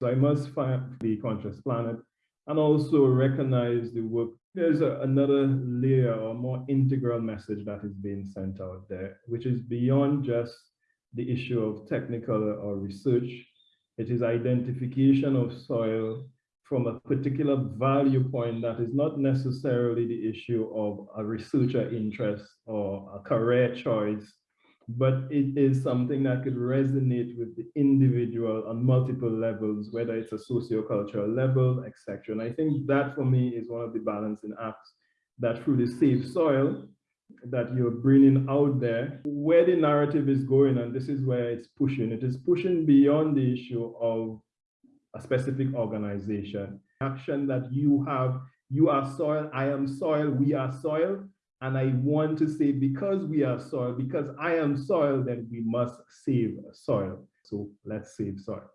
So I must find the conscious planet and also recognize the work. There's a, another layer or more integral message that is being sent out there, which is beyond just the issue of technical or research. It is identification of soil from a particular value point that is not necessarily the issue of a researcher interest or a career choice, but it is something that could resonate with the individual on multiple levels, whether it's a sociocultural level, etc. And I think that for me is one of the balancing acts that through the Save Soil that you're bringing out there, where the narrative is going, and this is where it's pushing. It is pushing beyond the issue of a specific organization. Action that you have, you are soil, I am soil, we are soil. And I want to say, because we are soil, because I am soil, then we must save soil. So let's save soil.